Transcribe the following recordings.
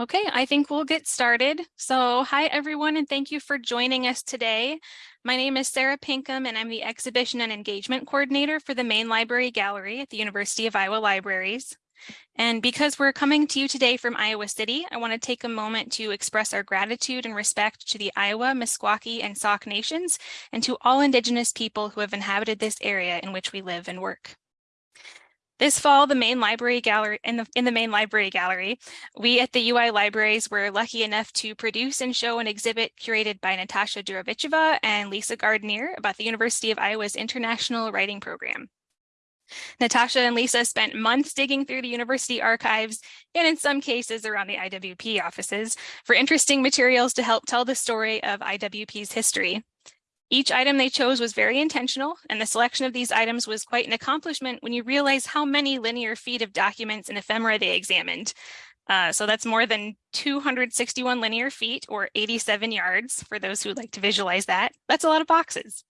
Okay, I think we'll get started. So hi, everyone, and thank you for joining us today. My name is Sarah Pinkham, and I'm the Exhibition and Engagement Coordinator for the Main Library Gallery at the University of Iowa Libraries. And because we're coming to you today from Iowa City, I want to take a moment to express our gratitude and respect to the Iowa, Meskwaki, and Sauk nations, and to all Indigenous people who have inhabited this area in which we live and work. This fall, the main library gallery in the in the main library gallery, we at the UI libraries were lucky enough to produce and show an exhibit curated by Natasha Durovicova and Lisa Gardinier about the University of Iowa's International Writing Program. Natasha and Lisa spent months digging through the university archives and in some cases around the IWP offices for interesting materials to help tell the story of IWP's history. Each item they chose was very intentional, and the selection of these items was quite an accomplishment when you realize how many linear feet of documents and ephemera they examined. Uh, so that's more than 261 linear feet or 87 yards for those who like to visualize that. That's a lot of boxes.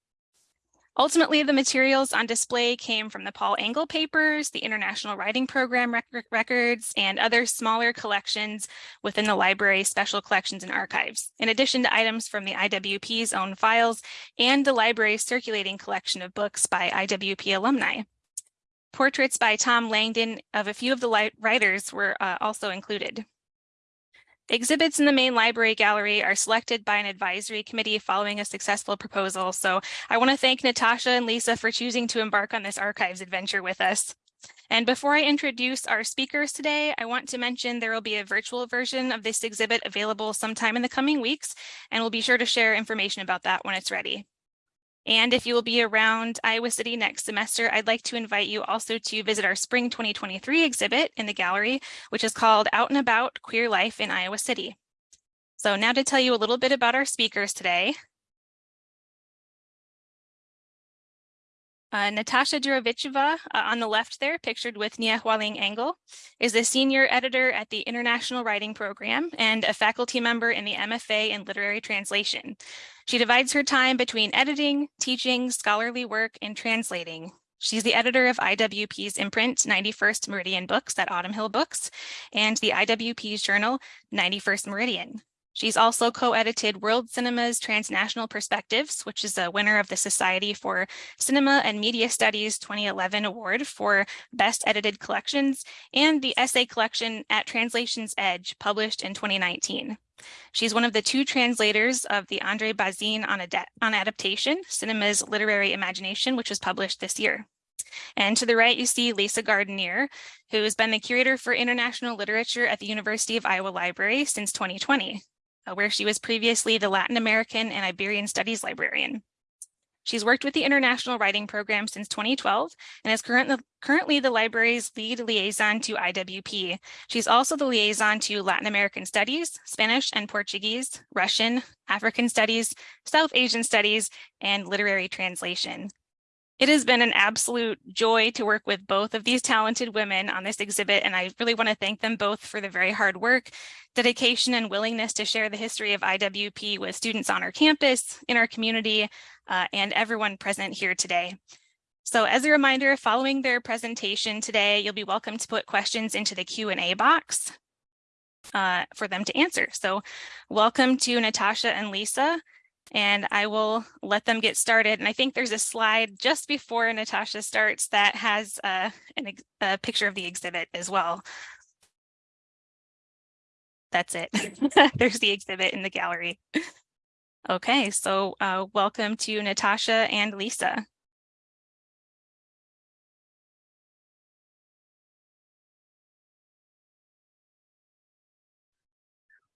Ultimately, the materials on display came from the Paul Engle papers, the International Writing Program rec records, and other smaller collections within the library's special collections and archives, in addition to items from the IWP's own files and the library's circulating collection of books by IWP alumni. Portraits by Tom Langdon of a few of the writers were uh, also included. Exhibits in the main library gallery are selected by an advisory committee following a successful proposal. So I want to thank Natasha and Lisa for choosing to embark on this archives adventure with us. And before I introduce our speakers today, I want to mention there will be a virtual version of this exhibit available sometime in the coming weeks, and we'll be sure to share information about that when it's ready. And if you will be around Iowa City next semester, I'd like to invite you also to visit our Spring 2023 exhibit in the gallery, which is called Out and About Queer Life in Iowa City. So now to tell you a little bit about our speakers today. Uh, Natasha Durovicova, uh, on the left there, pictured with Nieh Hualing Engle, is a senior editor at the International Writing Program and a faculty member in the MFA in Literary Translation. She divides her time between editing, teaching, scholarly work, and translating. She's the editor of IWP's imprint 91st Meridian Books at Autumn Hill Books and the IWP's journal 91st Meridian. She's also co-edited World Cinema's Transnational Perspectives, which is a winner of the Society for Cinema and Media Studies 2011 Award for Best Edited Collections, and the essay collection At Translation's Edge, published in 2019. She's one of the two translators of the Andre Bazin on, on Adaptation, Cinema's Literary Imagination, which was published this year. And to the right, you see Lisa Gardinier, who has been the curator for international literature at the University of Iowa Library since 2020, uh, Uh, where she was previously the Latin American and Iberian Studies librarian. She's worked with the International Writing Program since 2012 and is current, currently the library's lead liaison to IWP. She's also the liaison to Latin American Studies, Spanish and Portuguese, Russian, African Studies, South Asian Studies, and Literary Translation. It has been an absolute joy to work with both of these talented women on this exhibit, and I really want to thank them both for the very hard work, dedication, and willingness to share the history of IWP with students on our campus, in our community, uh, and everyone present here today. So as a reminder, following their presentation today, you'll be welcome to put questions into the Q&A box uh, for them to answer. So welcome to Natasha and Lisa and I will let them get started. And I think there's a slide just before Natasha starts that has uh, an, a picture of the exhibit as well. That's it. there's the exhibit in the gallery. Okay, so uh, welcome to Natasha and Lisa.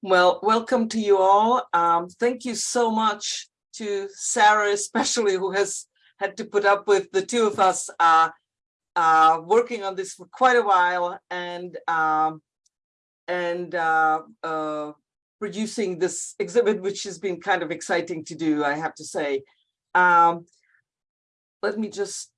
Well, welcome to you all. Um, thank you so much to Sarah, especially who has had to put up with the two of us uh, uh, working on this for quite a while and um, and uh, uh producing this exhibit, which has been kind of exciting to do, I have to say. Um, let me just,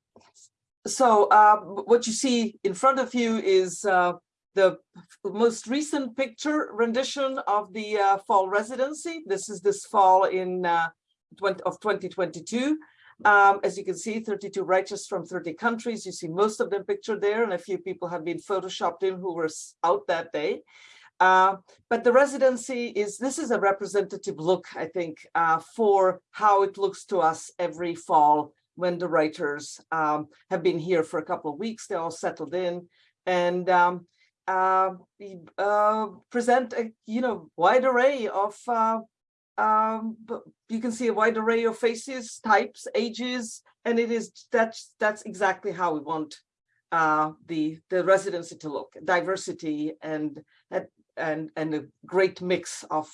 so uh, what you see in front of you is uh, the most recent picture rendition of the uh, fall residency. This is this fall in uh, 20, of 2022. Um, as you can see, 32 writers from 30 countries. You see most of them pictured there, and a few people have been photoshopped in who were out that day. Uh, but the residency is, this is a representative look, I think, uh, for how it looks to us every fall when the writers um, have been here for a couple of weeks, they're all settled in and um, present a you know wide array of uh, um, you can see a wide array of faces, types, ages, and it is that's that's exactly how we want uh, the the residency to look, diversity and and and a great mix of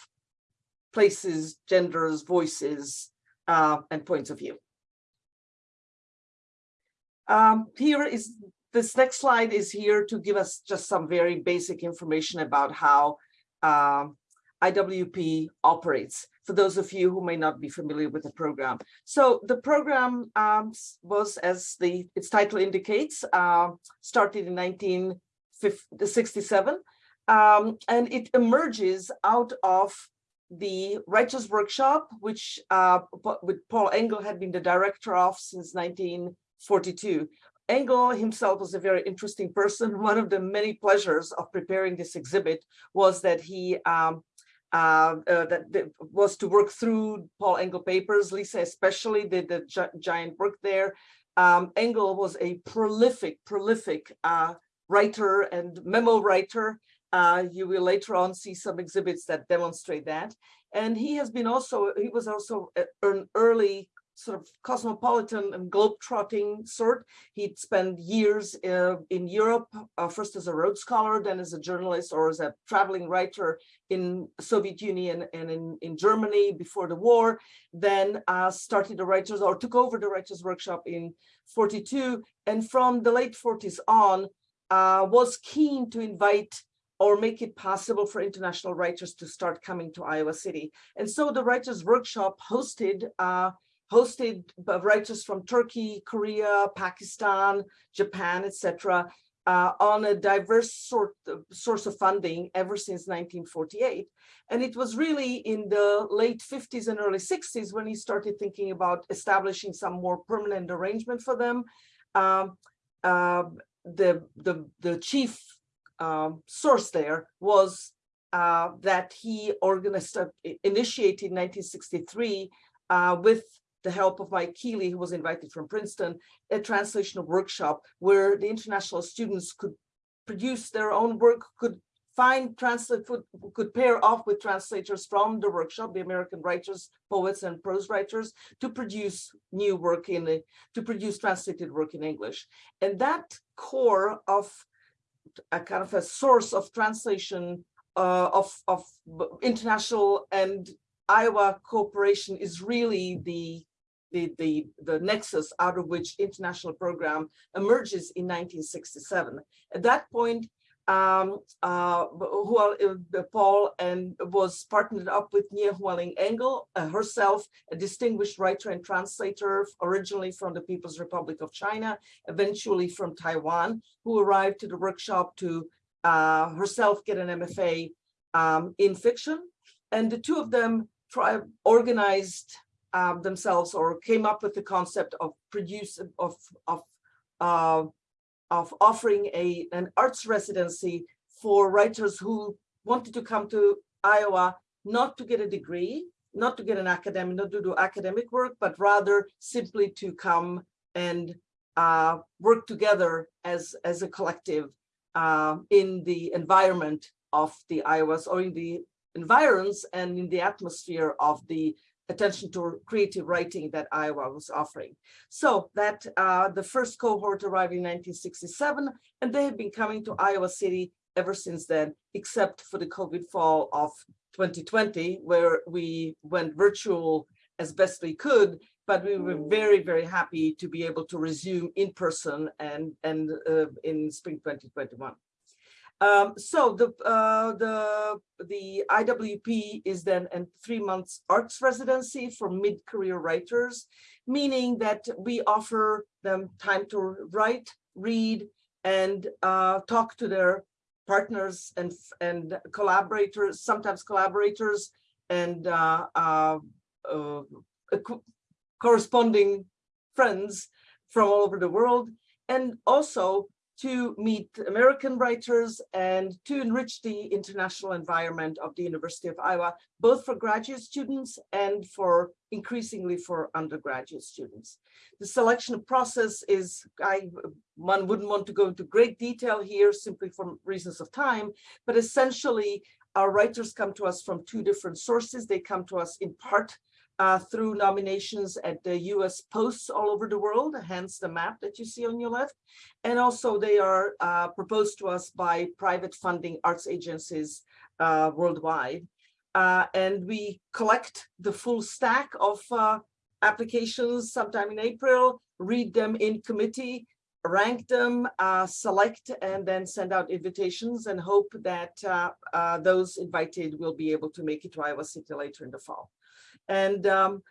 places, genders, voices, uh, and points of view. Um, here is this next slide is here to give us just some very basic information about how um, IWP operates for those of you who may not be familiar with the program. So the program um, was, as the its title indicates, uh, started in 1967, um, and it emerges out of the Writers Workshop, which uh, with Paul Engle had been the director of since 1942. Engle himself was a very interesting person. One of the many pleasures of preparing this exhibit was that he um, uh, uh, that, that, was to work through Paul Engle papers. Lisa especially did the gi giant work there. Um, Engle was a prolific, prolific uh, writer and memo writer. Uh, you will later on see some exhibits that demonstrate that. And he has been also, he was also an early sort of cosmopolitan and globe-trotting sort. He'd spent years uh, in Europe, uh, first as a Rhodes Scholar, then as a journalist or as a traveling writer in Soviet Union and in, in Germany before the war, then uh, started the writers or took over the writers workshop in 42. And from the late 40s on, uh, was keen to invite or make it possible for international writers to start coming to Iowa City. And so the Writers Workshop hosted uh, hosted writers from Turkey, Korea, Pakistan, Japan, etc., uh, on a diverse sort of source of funding ever since 1948. And it was really in the late 50s and early 60s when he started thinking about establishing some more permanent arrangement for them. Um, uh, the, the, the chief um, source there was uh, that he organized, initiated in 1963 uh, with the help of Mike Keeley, who was invited from Princeton, a translation workshop where the international students could produce their own work, could find translate could pair off with translators from the workshop, the American writers, poets, and prose writers, to produce new work in to produce translated work in English. And that core of a kind of a source of translation uh, of, of international and Iowa cooperation is really the the, the, the nexus out of which international program emerges in 1967. At that point, um, uh, uh, Paul and was partnered up with Nieh Hualing Engle, uh, herself a distinguished writer and translator, originally from the People's Republic of China, eventually from Taiwan, who arrived to the workshop to uh, herself get an MFA um, in fiction. And the two of them organized um, themselves or came up with the concept of produce of of uh, of offering a an arts residency for writers who wanted to come to Iowa not to get a degree, not to get an academic, not to do academic work, but rather simply to come and uh, work together as as a collective uh, in the environment of the Iowas or in the environs and in the atmosphere of the attention to creative writing that Iowa was offering. So that uh, the first cohort arrived in 1967, and they have been coming to Iowa City ever since then, except for the COVID fall of 2020, where we went virtual as best we could, but we were very, very happy to be able to resume in person and, and uh, in spring 2021. Um, so the uh, the the IWP is then a three months arts residency for mid-career writers, meaning that we offer them time to write, read, and uh, talk to their partners and and collaborators, sometimes collaborators, and uh, uh, uh corresponding friends from all over the world, and also to meet American writers and to enrich the international environment of the University of Iowa, both for graduate students and for increasingly for undergraduate students. The selection process is, I, one wouldn't want to go into great detail here simply for reasons of time, but essentially our writers come to us from two different sources. They come to us in part uh, through nominations at the US posts all over the world, hence the map that you see on your left. And also they are uh, proposed to us by private funding arts agencies uh, worldwide. Uh, and we collect the full stack of uh, applications sometime in April, read them in committee, rank them, uh, select, and then send out invitations and hope that those invited will be able to make it to Iowa City later in the fall. And um,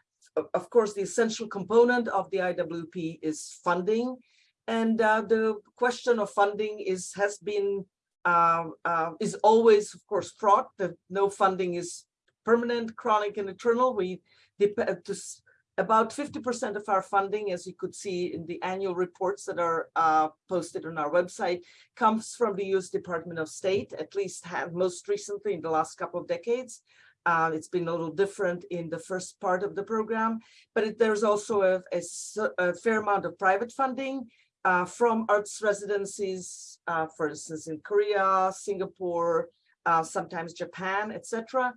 of course, the essential component of the IWP is funding. And uh, the question of funding is has been uh, uh, is always, of course, fraught. That no funding is permanent, chronic, and eternal. We depend about 50% of our funding, as you could see in the annual reports that are uh, posted on our website, comes from the U.S. Department of State, at least have most recently in the last couple of decades. Uh, it's been a little different in the first part of the program, but it, there's also a, a, a, fair amount of private funding uh, from arts residencies, uh, for instance, in Korea, Singapore, uh, sometimes Japan, etc.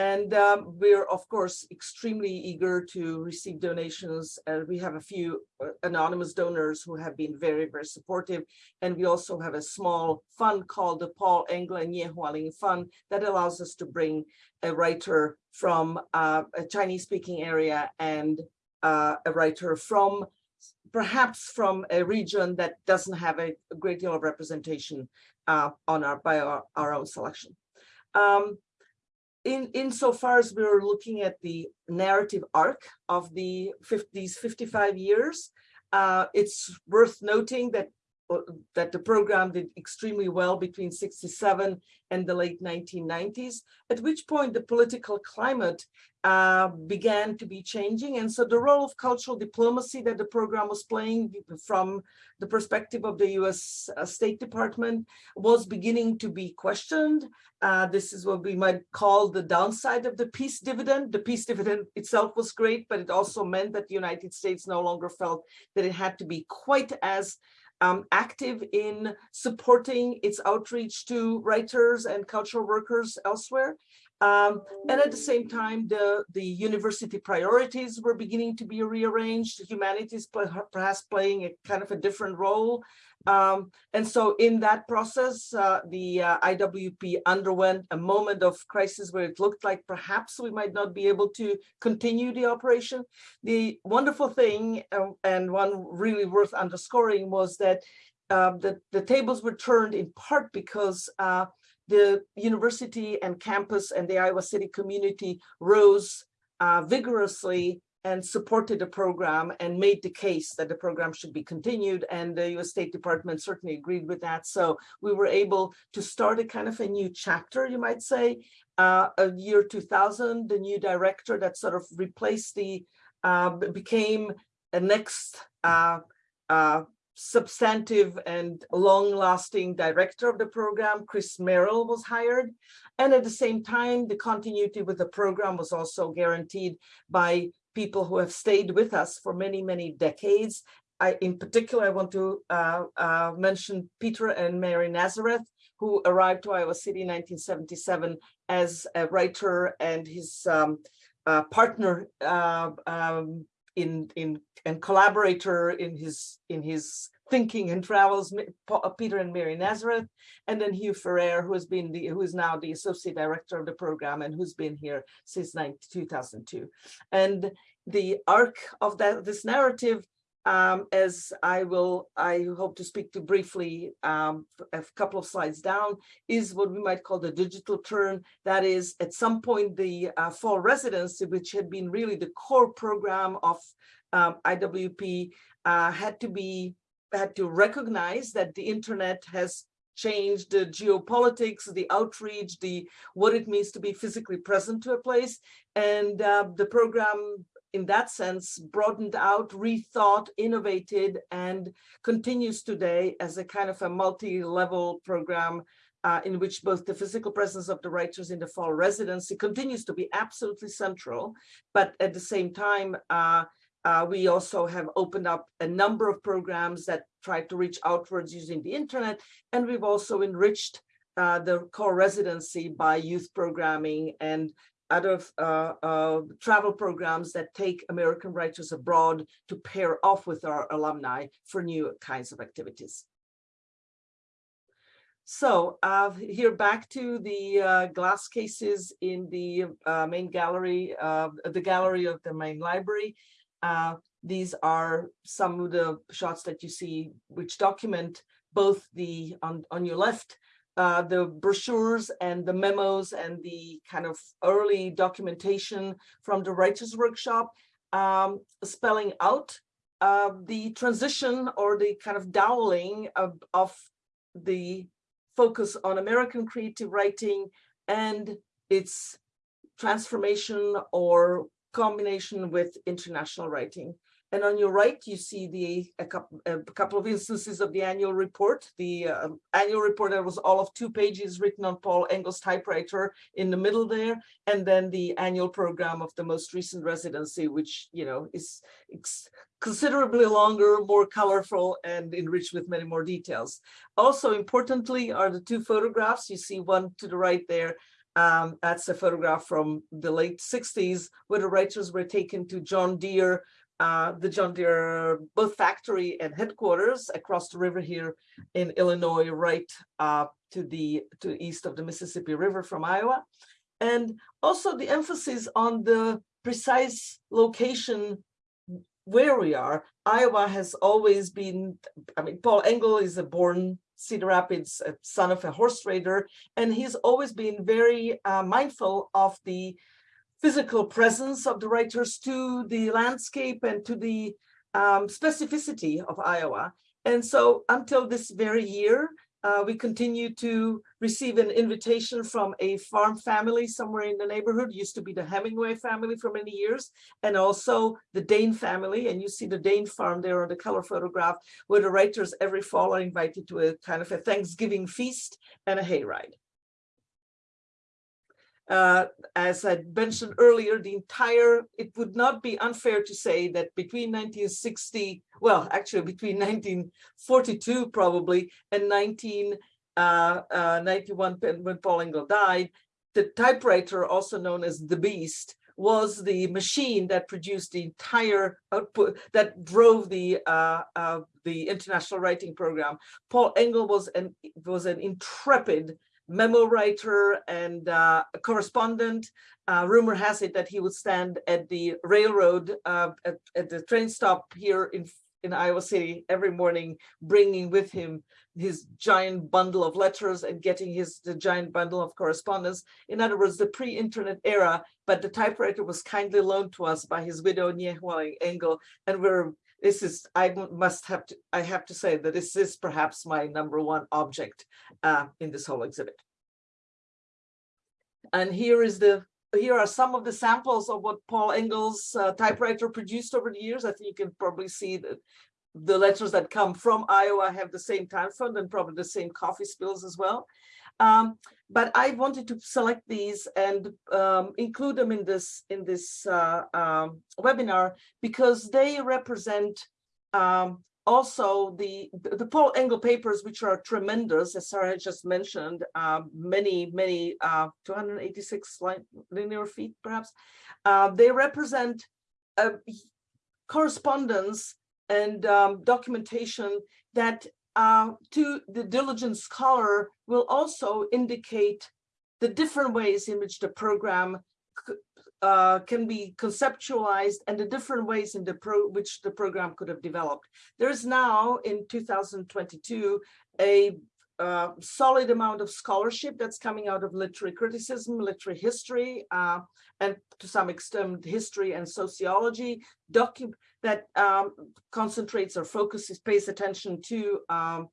And um, we're, of course, extremely eager to receive donations. Uh, we have a few uh, anonymous donors who have been very, very supportive. And we also have a small fund called the Paul Engle and Hualing Fund that allows us to bring a writer from uh, a Chinese speaking area and uh, a writer from perhaps from a region that doesn't have a, a great deal of representation uh, on our by our, our own selection. Um, in insofar as we are looking at the narrative arc of the 50, these 55 years, uh, it's worth noting that that the program did extremely well between 67 and the late 1990s, at which point the political climate uh, began to be changing. And so the role of cultural diplomacy that the program was playing from the perspective of the US uh, State Department was beginning to be questioned. Uh, this is what we might call the downside of the peace dividend. The peace dividend itself was great, but it also meant that the United States no longer felt that it had to be quite as um, active in supporting its outreach to writers and cultural workers elsewhere. Um, and at the same time, the, the university priorities were beginning to be rearranged, humanities perhaps playing a kind of a different role. Um, and so in that process, uh, the uh, IWP underwent a moment of crisis where it looked like perhaps we might not be able to continue the operation. The wonderful thing, uh, and one really worth underscoring, was that uh, the, the tables were turned in part because uh, the university and campus and the Iowa City community rose uh, vigorously and supported the program and made the case that the program should be continued. And the US State Department certainly agreed with that. So we were able to start a kind of a new chapter, you might say, uh, a year 2000, the new director that sort of replaced the, uh, became a next uh, uh substantive and long-lasting director of the program, Chris Merrill, was hired. And at the same time, the continuity with the program was also guaranteed by people who have stayed with us for many, many decades. I, in particular, I want to uh, uh, mention Peter and Mary Nazareth, who arrived to Iowa City in 1977 as a writer and his um, uh, partner uh, um, in in and collaborator in his in his thinking and travels uh, Peter and Mary Nazareth and then Hugh Ferrer who has been the who is now the associate director of the program and who's been here since 2002 and the arc of that this narrative um, as I will, I hope to speak to briefly um, a couple of slides down, is what we might call the digital turn. That is, at some point, the uh, fall residency, which had been really the core program of um, IWP, uh, had to be had to recognize that the internet has changed the geopolitics, the outreach, the what it means to be physically present to a place. And uh, the program in that sense, broadened out, rethought, innovated, and continues today as a kind of a multi-level program uh, in which both the physical presence of the writers in the fall residency continues to be absolutely central, but at the same time, uh, uh, we also have opened up a number of programs that try to reach outwards using the internet, and we've also enriched uh, the core residency by youth programming and other uh, uh, travel programs that take American writers abroad to pair off with our alumni for new kinds of activities. So uh, here back to the uh, glass cases in the uh, main gallery, the gallery of the main library. Uh, these are some of the shots that you see which document both the on, on your left uh, the brochures and the memos and the kind of early documentation from the writers workshop um, spelling out uh, the transition or the kind of doweling of, of the focus on American creative writing and its transformation or combination with international writing. And on your right, you see the a couple, a couple of instances of the annual report. The uh, annual report that was all of two pages written on Paul Engle's typewriter in the middle there, and then the annual program of the most recent residency, which you know is considerably longer, more colorful, and enriched with many more details. Also importantly are the two photographs. You see one to the right there um, that's a photograph from the late 60s where the writers were taken to John Deere, uh, the John Deere both factory and headquarters across the river here in Illinois, right uh, to the to east of the Mississippi River from Iowa. And also the emphasis on the precise location where we are. Iowa has always been, I mean, Paul Engle is a born Cedar Rapids, son of a horse trader, and he's always been very uh, mindful of the physical presence of the writers to the landscape and to the um, specificity of Iowa. And so until this very year, uh, we continue to receive an invitation from a farm family somewhere in the neighborhood, used to be the Hemingway family for many years, and also the Dane family. And you see the Dane farm there on the color photograph, where the writers every fall are invited to a kind of a Thanksgiving feast and a hayride. Uh, as I mentioned earlier, the entire, it would not be unfair to say that between 1960, well, actually between 1942 probably and 1991 uh, uh, when Paul Engle died, the typewriter, also known as the Beast, was the machine that produced the entire output that drove the uh, uh, the international writing program. Paul Engle was an was an intrepid memo writer and uh, correspondent. Uh, rumor has it that he would stand at the railroad uh, at, at, the train stop here in, in Iowa City every morning, bringing with him his giant bundle of letters and getting his the giant bundle of correspondence. In other words, the pre-internet era, but the typewriter was kindly loaned to us by his widow, Nieh Hualing Engle, and we're this is I must have to I have to say that this is perhaps my number one object uh, in this whole exhibit. And here is the here are some of the samples of what Paul Engle's uh, typewriter produced over the years. I think you can probably see that the letters that come from Iowa have the same time font and probably the same coffee spills as well. Um, but I wanted to select these and um, include them in this in this uh, um, webinar because they represent um, also the the Paul Engle papers, which are tremendous, as Sarah just mentioned, um, many many uh, 286 linear feet perhaps. Uh, they represent correspondence and um, documentation that uh, to the diligent scholar will also indicate the different ways in which the program uh, can be conceptualized and the different ways in the pro which the program could have developed. There is now in 2022 a uh, solid amount of scholarship that's coming out of literary criticism, literary history, uh, and to some extent history and sociology that um, concentrates or focuses, pays attention to um,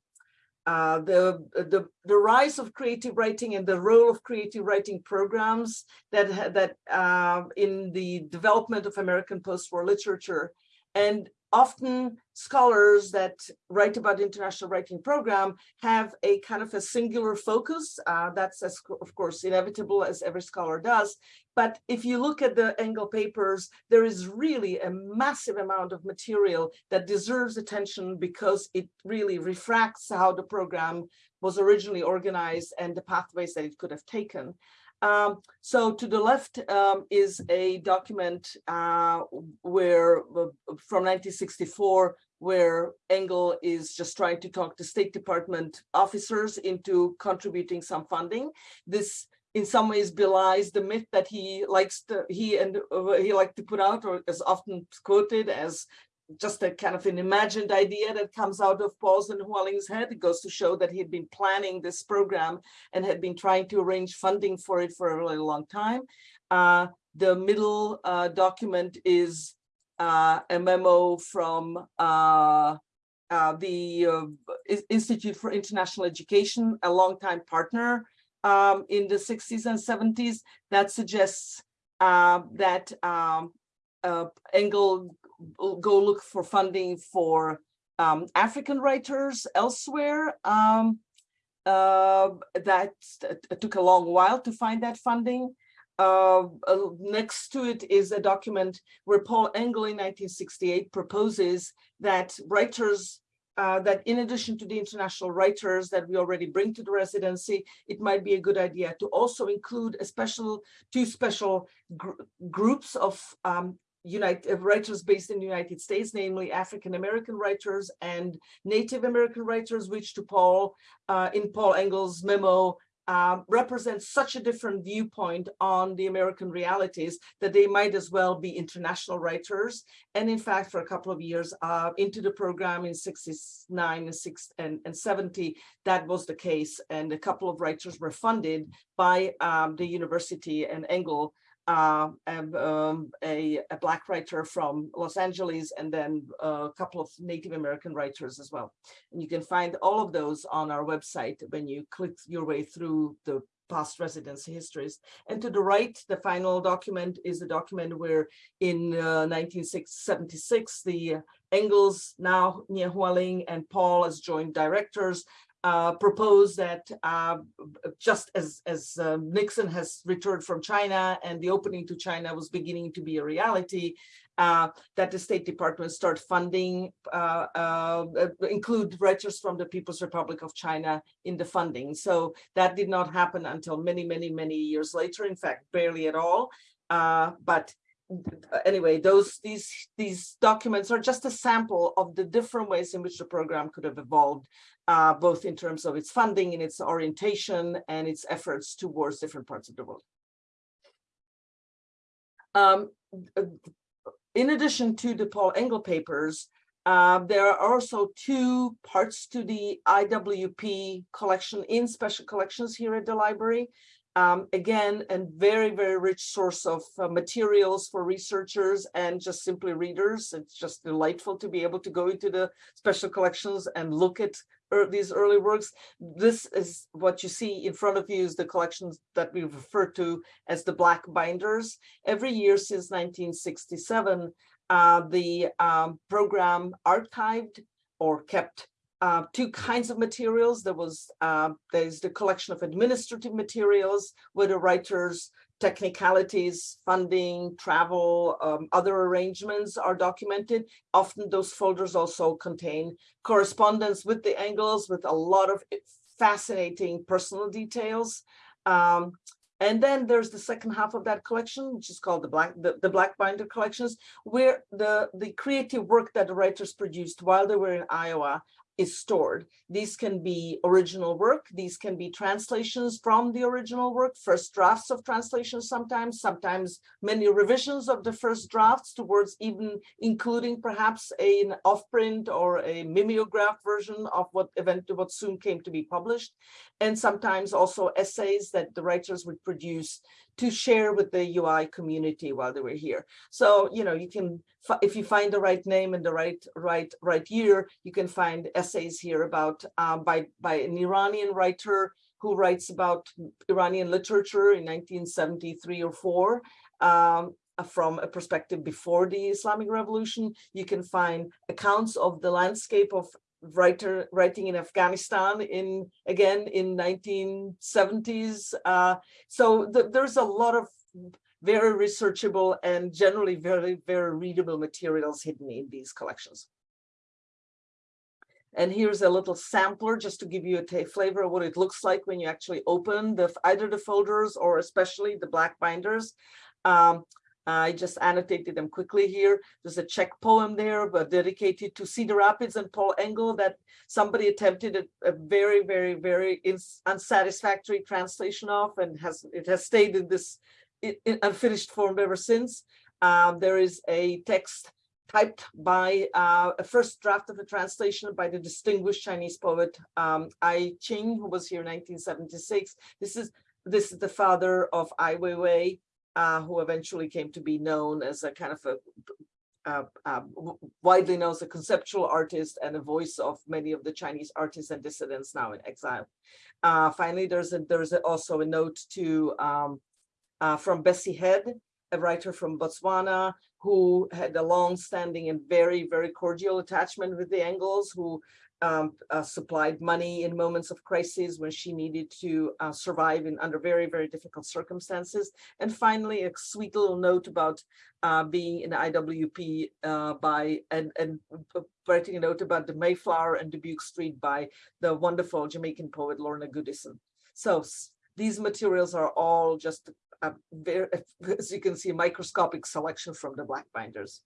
uh, the, the, the rise of creative writing and the role of creative writing programs that, that uh, in the development of American post-war literature. And often scholars that write about the international writing program have a kind of a singular focus. Uh, that's, as, of course, inevitable as every scholar does. But if you look at the Engle papers, there is really a massive amount of material that deserves attention because it really refracts how the program was originally organized and the pathways that it could have taken. Um, so to the left um, is a document uh, where uh, from 1964 where Engle is just trying to talk to State Department officers into contributing some funding. This in some ways belies the myth that he likes to he and uh, he liked to put out or is often quoted as just a kind of an imagined idea that comes out of Paul's and Hualing's head. It goes to show that he had been planning this program and had been trying to arrange funding for it for a really long time. Uh, the middle uh, document is uh, a memo from uh, uh, the uh, Institute for International Education, a longtime partner um, in the 60s and 70s that suggests that um, Engle go look for funding for um, African writers elsewhere. Um, uh, that took a long while to find that funding. Uh, next to it is a document where Paul Engle in 1968 proposes that writers uh, that in addition to the international writers that we already bring to the residency, it might be a good idea to also include a special, two special gr groups of um, United uh, writers based in the United States, namely African American writers and Native American writers, which to Paul, uh, in Paul Engle's memo, uh, represents such a different viewpoint on the American realities that they might as well be international writers. And in fact, for a couple of years uh, into the program in 69 and, six, and, and 70, that was the case. And a couple of writers were funded by um, the university and Engle uh, um, a, a, black writer from Los Angeles and then a couple of Native American writers as well. And you can find all of those on our website when you click your way through the past residency histories. And to the right, the final document is the document where in uh, 1976, the Engles, now Nia Hualing and Paul as joint directors uh, proposed that uh, just as, as uh, Nixon has returned from China and the opening to China was beginning to be a reality, uh, that the State Department start funding, uh, include writers from the People's Republic of China in the funding. So that did not happen until many, many, many years later, in fact, barely at all. but anyway, those these these documents are just a sample of the different ways in which the program could have evolved uh, both in terms of its funding and its orientation and its efforts towards different parts of the world. Um, in addition to the Paul Engle papers, uh, there are also two parts to the IWP collection in special collections here at the library. Um, again, a very, very rich source of uh, materials for researchers and just simply readers. It's just delightful to be able to go into the special collections and look at er, these early works. This is what you see in front of you is the collections that we refer to as the black binders. Every year since 1967, uh, the um, program archived or kept uh, two kinds of materials. There was uh, there's the collection of administrative materials where the writers technicalities, funding, travel, um, other arrangements are documented. Often those folders also contain correspondence with the Engles with a lot of fascinating personal details. Um, and then there's the second half of that collection, which is called the Black the, the Black Binder collections, where the, the creative work that the writers produced while they were in Iowa is stored. These can be original work. These can be translations from the original work, first drafts of translations sometimes, sometimes many revisions of the first drafts towards even including perhaps an off-print or a mimeograph version of what event what soon came to be published. And sometimes also essays that the writers would produce to share with the UI community while they were here. So, you know, you can, if you find the right name and the right right right year, you can find essays here about um, by by an Iranian writer who writes about Iranian literature in 1973 or four. Um, from a perspective before the Islamic Revolution, you can find accounts of the landscape of writer writing in Afghanistan in again in 1970s. Uh, so th there's a lot of very researchable and generally very, very readable materials hidden in these collections. And here's a little sampler just to give you a flavor of what it looks like when you actually open the either the folders or especially the black binders. Um, I just annotated them quickly here. There's a Czech poem there, but dedicated to Cedar Rapids and Paul Engle that somebody attempted a, a very, very, very unsatisfactory translation of, and has it has stayed in this in, in unfinished form ever since. Um, there is a text typed by uh, a first draft of a translation by the distinguished Chinese poet um, Ai Qing, who was here in 1976. This is this is the father of Ai Weiwei, uh, who eventually came to be known as a kind of a uh, uh, widely known as a conceptual artist and a voice of many of the Chinese artists and dissidents now in exile. Uh, finally, there's a, there's a, also a note to um, uh, from Bessie Head, a writer from Botswana who had a long-standing and very, very cordial attachment with the Engles, who um, uh, supplied money in moments of crisis when she needed to uh, survive in under very, very difficult circumstances. And finally, a sweet little note about uh, being in IWP uh, by and, and writing a note about the Mayflower and Dubuque Street by the wonderful Jamaican poet Lorna Goodison. So these materials are all just a very, as you can see, a microscopic selection from the black binders.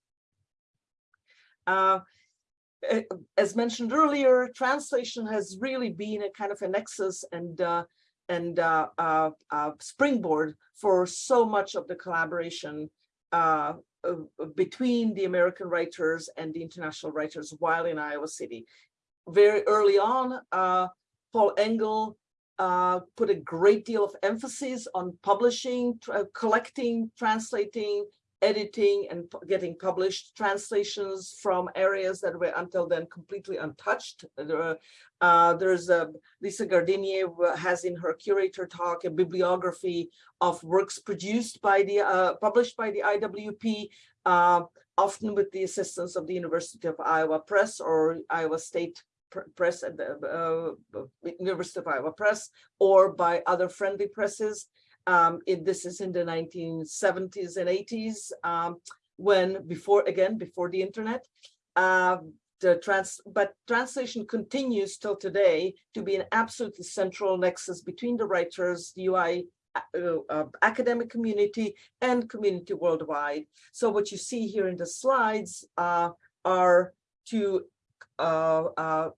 Uh, as mentioned earlier, translation has really been a kind of a nexus and uh, and uh, uh, uh springboard for so much of the collaboration uh, between the American writers and the international writers while in Iowa City. Very early on, Paul Engle put a great deal of emphasis on publishing, collecting, translating, editing and getting published translations from areas that were until then completely untouched. There, uh, there's a, Lisa Gardinier has in her curator talk a bibliography of works produced by the uh, published by the IWP, uh, often with the assistance of the University of Iowa Press or Iowa State Press at the uh, University of Iowa Press or by other friendly presses. Um, it, this is in the 1970s and 80s, um, when before, again, before the internet. Uh, the trans, but translation continues till today to be an absolutely central nexus between the writers, the UI uh, uh, academic community and community worldwide. So what you see here in the slides uh, are two uh, uh,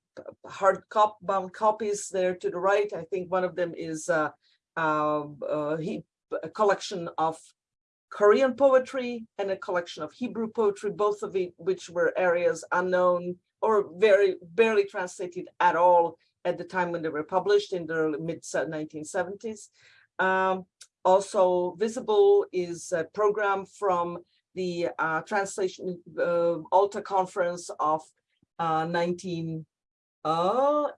hard cop bound copies there to the right. I think one of them is uh, he, a collection of Korean poetry and a collection of Hebrew poetry, both of which were areas unknown or very barely translated at all at the time when they were published in the mid 1970s. Um, also visible is a program from the uh, translation uh, Alta conference of uh, 1980s, uh,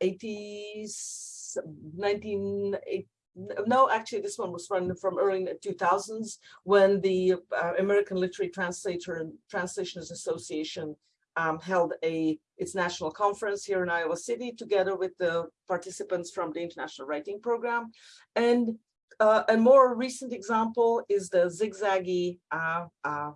1980 no, actually, this one was run from early 2000s when the uh, American Literary Translator and Translationers Association um, held a its national conference here in Iowa City together with the participants from the International Writing Program. And uh, a more recent example is the zigzaggy uh, uh,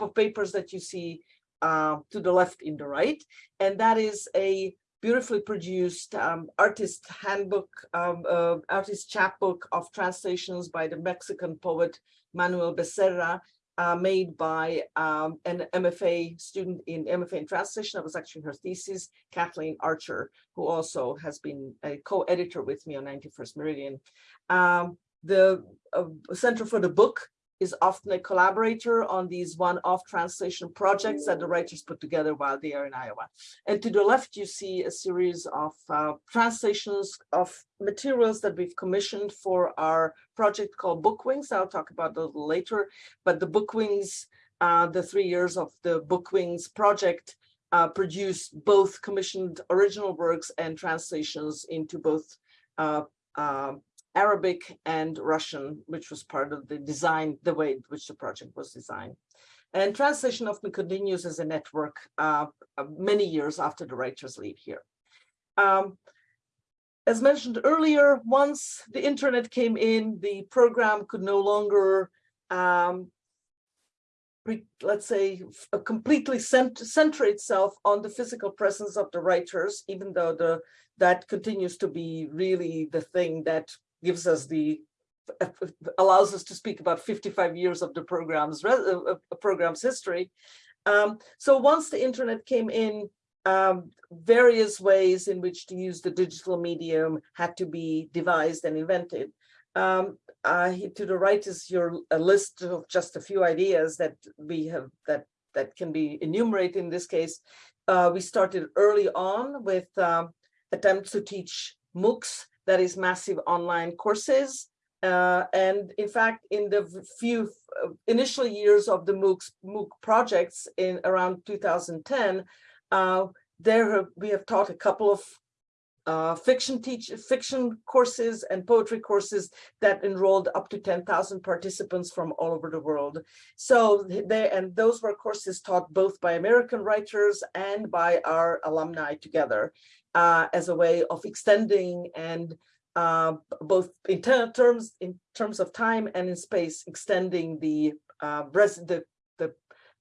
of papers that you see uh, to the left in the right. And that is a beautifully produced um, artist handbook, um, uh, artist chapbook of translations by the Mexican poet Manuel Becerra, uh, made by um, an MFA student in MFA in translation. That was actually her thesis, Kathleen Archer, who also has been a co-editor with me on 91st Meridian. Um, the uh, Center for the Book is often a collaborator on these one-off translation projects that the writers put together while they are in Iowa. And to the left, you see a series of uh, translations of materials that we've commissioned for our project called Bookwings. I'll talk about that a little later, but the Bookwings, uh, the three years of the Bookwings project uh, produced both commissioned original works and translations into both uh, uh, Arabic and Russian, which was part of the design, the way in which the project was designed. And translation often continues as a network uh, many years after the writers leave here. Um, as mentioned earlier, once the internet came in, the program could no longer, um, let's say, completely cent center itself on the physical presence of the writers, even though the that continues to be really the thing that gives us the allows us to speak about 55 years of the program's uh, program's history. Um, so once the internet came in, um, various ways in which to use the digital medium had to be devised and invented. Um, uh, to the right is your a list of just a few ideas that we have that that can be enumerated in this case. Uh, we started early on with um, attempts to teach MOOCs that is massive online courses. Uh, and in fact, in the few uh, initial years of the MOOCs, MOOC projects in around 2010, uh, there we have taught a couple of uh, fiction teach fiction courses and poetry courses that enrolled up to 10,000 participants from all over the world. So they and those were courses taught both by American writers and by our alumni together uh, as a way of extending and uh, both in ter terms in terms of time and in space, extending the uh, the, the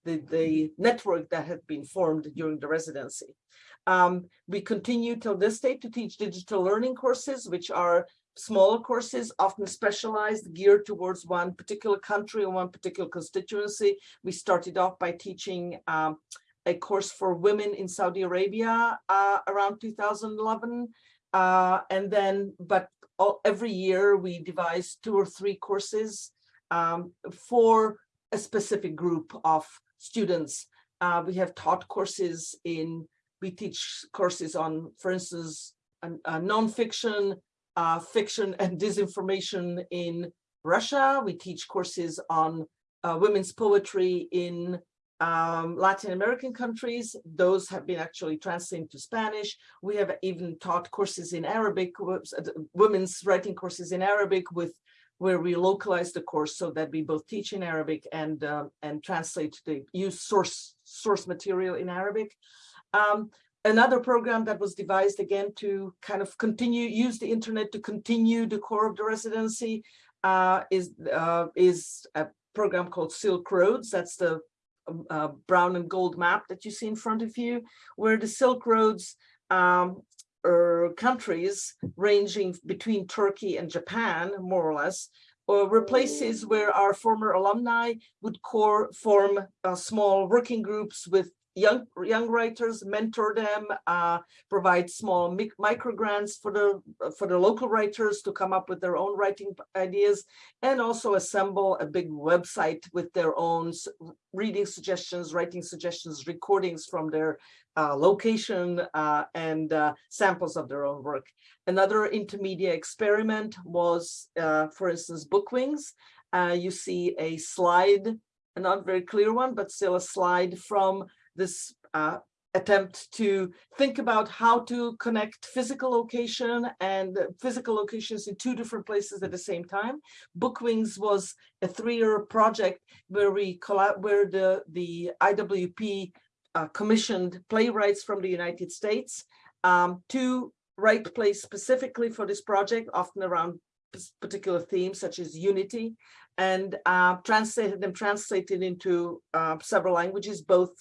the the network that had been formed during the residency. Um, we continue till this day to teach digital learning courses, which are smaller courses, often specialized, geared towards one particular country or one particular constituency. We started off by teaching um, a course for women in Saudi Arabia uh, around 2011. Uh, and then, but all, every year we devise two or three courses um, for a specific group of students. Uh, we have taught courses in, we teach courses on, for instance, uh, nonfiction, uh, fiction and disinformation in Russia. We teach courses on uh, women's poetry in um, Latin American countries. Those have been actually translated to Spanish. We have even taught courses in Arabic, uh, women's writing courses in Arabic with where we localize the course so that we both teach in Arabic and uh, and translate the use source source material in Arabic. Um, another program that was devised again to kind of continue use the internet to continue the core of the residency uh, is uh, is a program called Silk Roads. That's the uh, brown and gold map that you see in front of you, where the Silk Roads um, er, countries ranging between Turkey and Japan, more or less, or were places where our former alumni would core, form uh, small working groups with young young writers, mentor them, uh, provide small micro grants for the for the local writers to come up with their own writing ideas, and also assemble a big website with their own reading suggestions, writing suggestions, recordings from their uh, location uh, and uh, samples of their own work. Another intermediate experiment was, uh, for instance, Bookwings. Uh, you see a slide, a not very clear one, but still a slide from this uh, attempt to think about how to connect physical location and physical locations in two different places at the same time. Bookwings was a three-year project where we where the the IWP uh, commissioned playwrights from the United States um, to write plays specifically for this project, often around particular themes such as unity, and uh, translated them translated into uh, several languages, both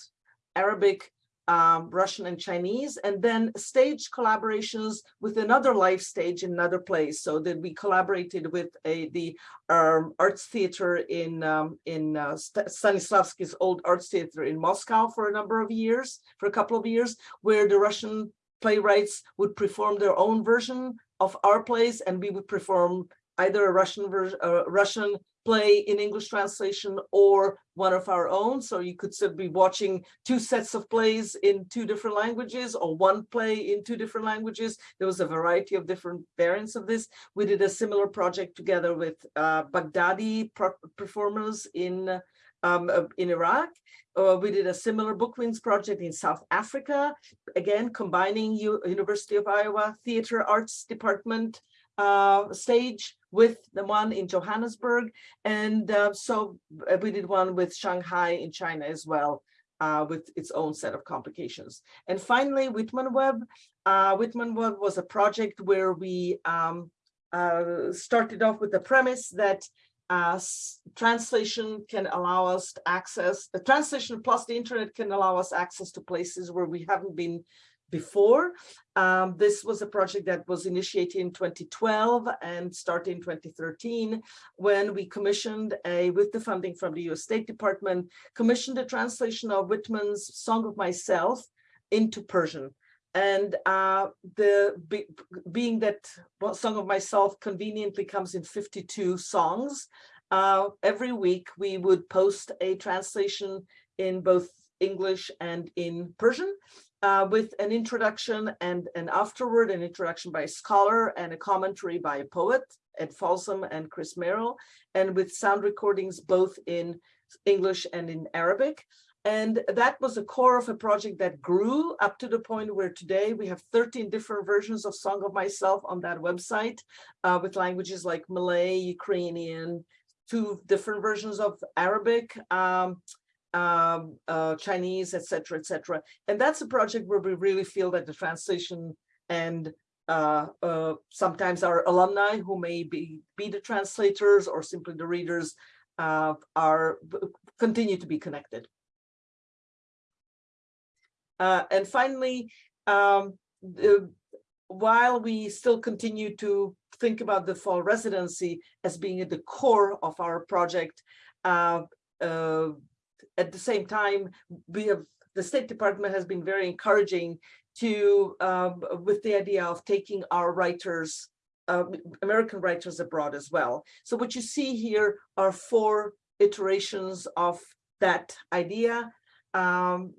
Arabic, um, Russian and Chinese, and then stage collaborations with another live stage in another place. So that we collaborated with a, the um, arts theater in um, in uh, Stanislavski's old arts theater in Moscow for a number of years, for a couple of years, where the Russian playwrights would perform their own version of our plays, and we would perform either a Russian version, a Russian play in English translation or one of our own. So you could still be watching two sets of plays in two different languages or one play in two different languages. There was a variety of different variants of this. We did a similar project together with uh, Baghdadi performers in um, in Iraq. Uh, we did a similar Book Wings project in South Africa, again, combining U University of Iowa Theater Arts Department uh, stage with the one in Johannesburg. And uh, so uh, we did one with Shanghai in China as well, uh, with its own set of complications. And finally, Whitman Web. Uh, Whitman Web was a project where we um, uh, started off with the premise that uh, translation can allow us to access, the translation plus the internet can allow us access to places where we haven't been before. Um, this was a project that was initiated in 2012 and started in 2013 when we commissioned a, with the funding from the US State Department, commissioned a translation of Whitman's Song of Myself into Persian. And uh, the be, being that well, Song of Myself conveniently comes in 52 songs, uh, every week we would post a translation in both English and in Persian uh, with an introduction and, an afterward an introduction by a scholar and a commentary by a poet, Ed Folsom and Chris Merrill, and with sound recordings both in English and in Arabic. And that was the core of a project that grew up to the point where today we have 13 different versions of Song of Myself on that website uh, with languages like Malay, Ukrainian, two different versions of Arabic, um, um, uh, Chinese, etc., etc. And that's a project where we really feel that the translation and uh, uh, sometimes our alumni who may be, be the translators or simply the readers uh, are continue to be connected. Uh, and finally, um, the, while we still continue to think about the fall residency as being at the core of our project, uh, uh, at the same time, we have the State Department has been very encouraging to um, with the idea of taking our writers, uh, American writers abroad as well. So what you see here are four iterations of that idea. Um,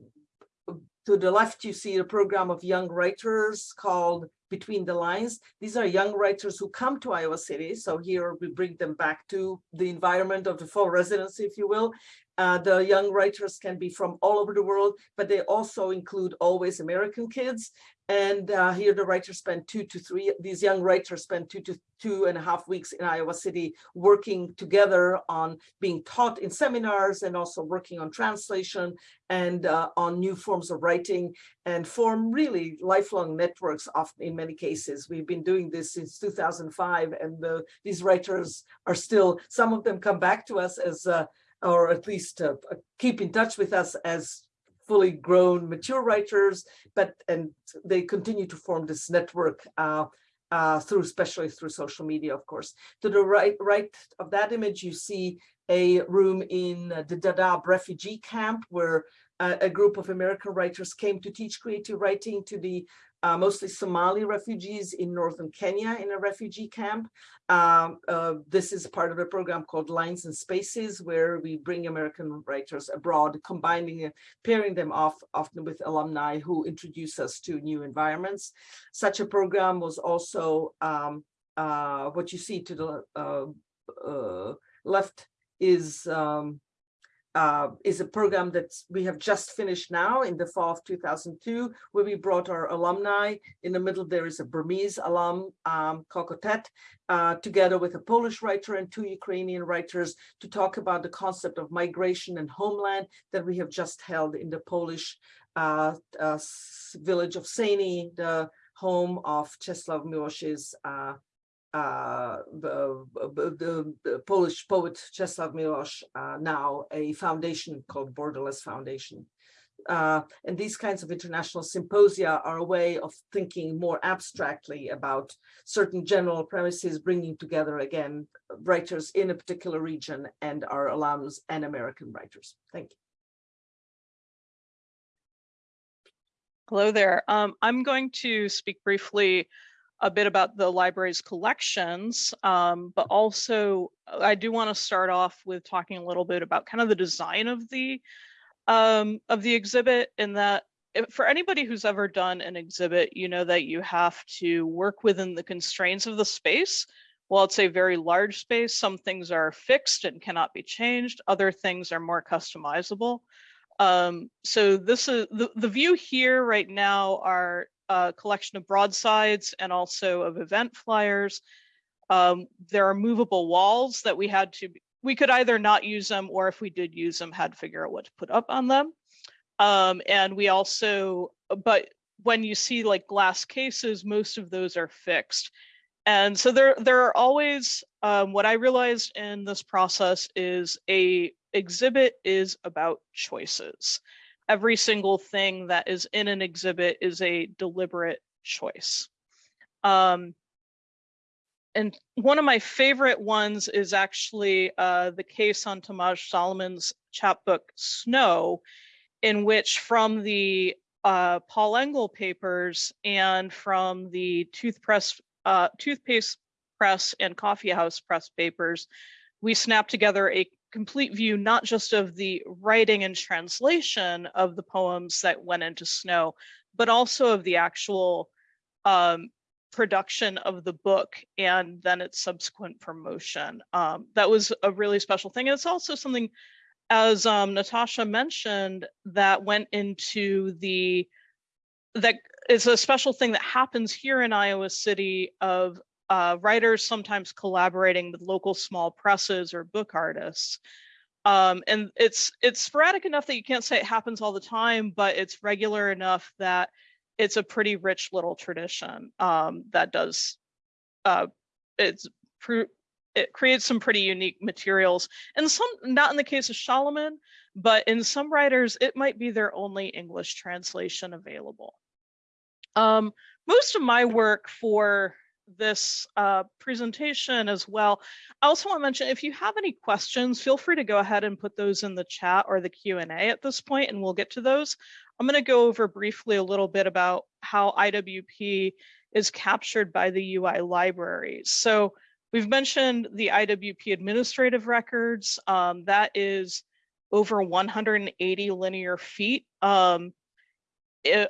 to the left, you see a program of young writers called Between the Lines. These are young writers who come to Iowa City. So here we bring them back to the environment of the fall residency, if you will. Uh, the young writers can be from all over the world, but they also include always American kids. And uh, here the writers spend two to three, these young writers spend two to two and a half weeks in Iowa City working together on being taught in seminars and also working on translation and uh, on new forms of writing and form really lifelong networks often in many cases. We've been doing this since 2005 and the, these writers are still, some of them come back to us as uh, or at least uh, keep in touch with us as fully grown mature writers, but and they continue to form this network uh, uh, through, especially through social media, of course. To the right, right of that image, you see a room in the Dadaab refugee camp where uh, a group of American writers came to teach creative writing to the uh, mostly Somali refugees in northern Kenya in a refugee camp. Um, uh, this is part of a program called Lines and Spaces, where we bring American writers abroad, combining, uh, pairing them off often with alumni who introduce us to new environments. Such a program was also um, uh, what you see to the uh, uh, left is um, uh, is a program that we have just finished now in the fall of 2002, where we brought our alumni. In the middle, there is a Burmese alum, um, Ko Ko Thett, uh, together with a Polish writer and two Ukrainian writers to talk about the concept of migration and homeland that we have just held in the Polish uh, uh village of Sejny, the home of Czesław Miłosz's uh, the, the, the, Polish poet Czesław Miłosz, uh, now a foundation called Borderland Foundation. Uh, and these kinds of international symposia are a way of thinking more abstractly about certain general premises, bringing together again writers in a particular region and our alums and American writers. Thank you. Hello there. Um, I'm going to speak briefly a bit about the library's collections, um, but also uh, I do want to start off with talking a little bit about kind of the design of the um, of the exhibit in that if, for anybody who's ever done an exhibit, you know that you have to work within the constraints of the space. While it's a very large space, some things are fixed and cannot be changed. Other things are more customizable. Um, so this is the, the view here right now are a collection of broadsides and also of event flyers. Um, there are movable walls that we had to, we could either not use them or if we did use them, had to figure out what to put up on them. Um, and we also, but when you see like glass cases, most of those are fixed. And so there, there are always, um, what I realized in this process is a exhibit is about choices. Every single thing that is in an exhibit is a deliberate choice. Um, and one of my favorite ones is actually uh, the case on Tomaž Šalamun's chapbook Snow, in which from the uh, Paul Engle papers and from the toothpress, uh, toothpaste press and coffee house press papers, we snapped together a complete view, not just of the writing and translation of the poems that went into Snow, but also of the actual um, production of the book and then its subsequent promotion. Um, that was a really special thing. And it's also something as um, Natasha mentioned, that went into the, that is a special thing that happens here in Iowa City of uh, writers sometimes collaborating with local small presses or book artists. Um, and it's it's sporadic enough that you can't say it happens all the time, but it's regular enough that it's a pretty rich little tradition um, that does uh, it's it creates some pretty unique materials and some not in the case of Šalamun, but in some writers, it might be their only English translation available. Um, most of my work for this uh, presentation as well. I also want to mention if you have any questions, feel free to go ahead and put those in the chat or the Q&A at this point and we'll get to those. I'm going to go over briefly a little bit about how IWP is captured by the UI libraries. So We've mentioned the IWP administrative records. Um, that is over 180 linear feet um,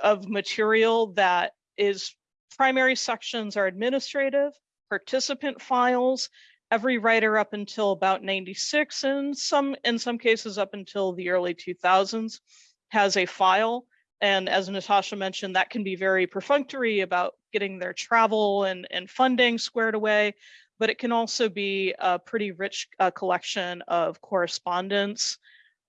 of material that is primary sections are administrative, participant files, every writer up until about 96 and some in some cases up until the early 2000s has a file. And as Natasha mentioned, that can be very perfunctory about getting their travel and, and funding squared away but it can also be a pretty rich uh, collection of correspondence.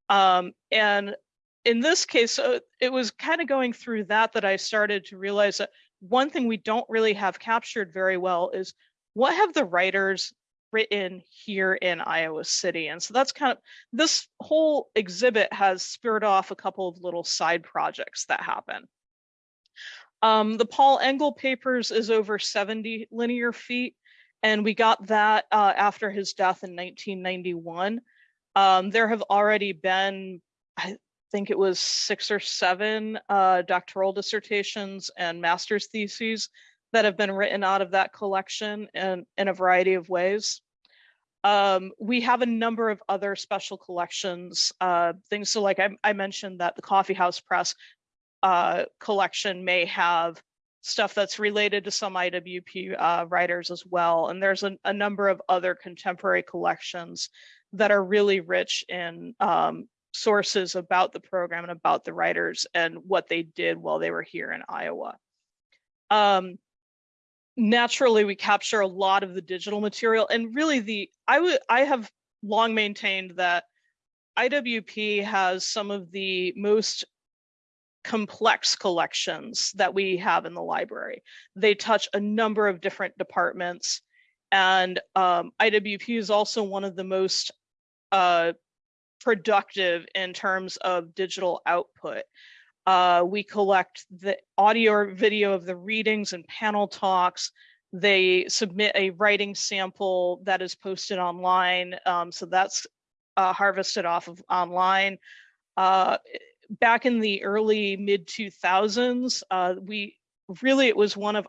Um, and in this case, uh, it was kind of going through that that I started to realize that one thing we don't really have captured very well is what have the writers written here in Iowa City? And so that's kind of, this whole exhibit has spurred off a couple of little side projects that happen. Um, the Paul Engle papers is over 70 linear feet and we got that uh, after his death in 1991. Um, there have already been, think it was six or seven uh, doctoral dissertations and master's theses that have been written out of that collection in, in a variety of ways. Um, we have a number of other special collections, uh, things so like I, I, mentioned that the Coffee House Press uh, collection may have stuff that's related to some IWP uh, writers as well. And there's a, a, number of other contemporary collections that are really rich in um, sources about the program and about the writers and what they did while they were here in Iowa. Um, naturally, we capture a lot of the digital material and really the, I would, I have long maintained that IWP has some of the most complex collections that we have in the library. They touch a number of different departments and um, IWP is also one of the most uh, productive in terms of digital output. Uh, we collect the audio or video of the readings and panel talks. They submit a writing sample that is posted online. Um, so that's uh, harvested off of online. Uh, back in the early mid 2000s, uh, we really, it was one of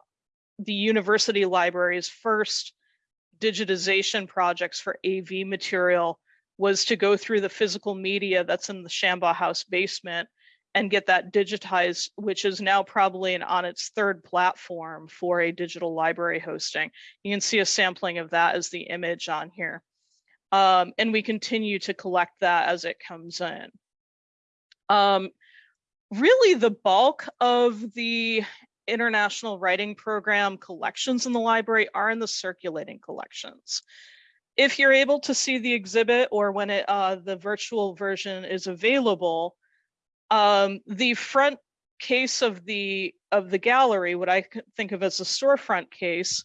the university library's first digitization projects for AV material was to go through the physical media that's in the Shambaugh House basement and get that digitized, which is now probably an, on its third platform for a digital library hosting. You can see a sampling of that as the image on here. Um, and we continue to collect that as it comes in. Um, really the bulk of the international writing program collections in the library are in the circulating collections. If you're able to see the exhibit or when it, uh, the virtual version is available, um, the front case of the of the gallery, what I think of as a storefront case,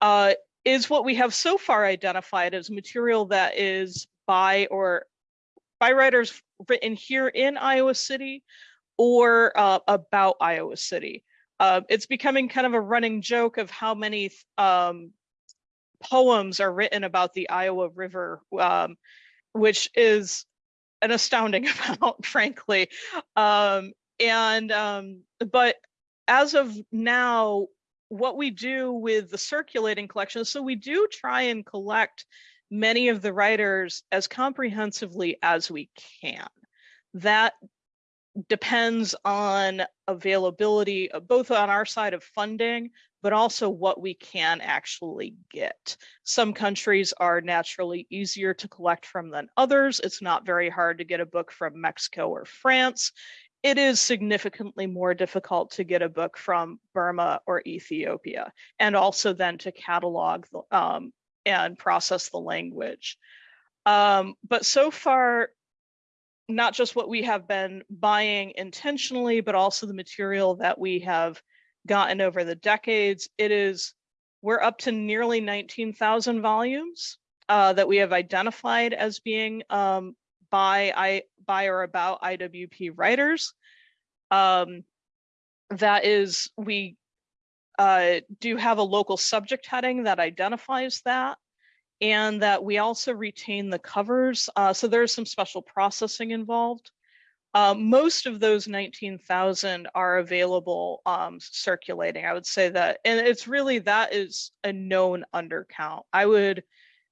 uh, is what we have so far identified as material that is by or by writers written here in Iowa City or uh, about Iowa City. Uh, it's becoming kind of a running joke of how many um, poems are written about the Iowa River, um, which is an astounding amount, frankly. Um, and um, but as of now, what we do with the circulating collection, so we do try and collect many of the writers as comprehensively as we can. That depends on availability, both on our side of funding, but also what we can actually get. Some countries are naturally easier to collect from than others. It's not very hard to get a book from Mexico or France. It is significantly more difficult to get a book from Burma or Ethiopia, and also then to catalog um, and process the language. Um, but so far, not just what we have been buying intentionally, but also the material that we have gotten over the decades. It is, we're up to nearly 19,000 volumes uh, that we have identified as being um, by, I, by or about IWP writers. Um, that is, we uh, do have a local subject heading that identifies that and that we also retain the covers. Uh, so there's some special processing involved. Uh, most of those 19,000 are available um, circulating. I would say that, and it's really, that is a known undercount. I would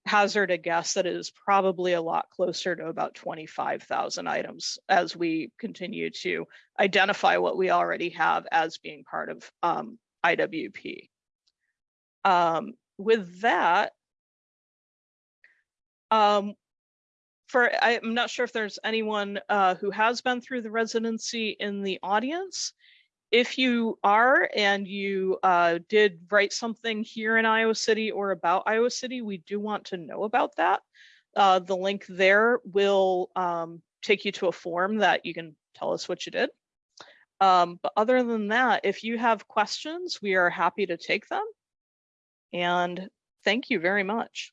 hazard a guess that it is probably a lot closer to about 25,000 items as we continue to identify what we already have as being part of um, IWP. Um, with that, um, for I'm not sure if there's anyone uh, who has been through the residency in the audience. If you are and you uh, did write something here in Iowa City or about Iowa City, we do want to know about that. Uh, the link there will um, take you to a form that you can tell us what you did. Um, but other than that, if you have questions, we are happy to take them. And thank you very much.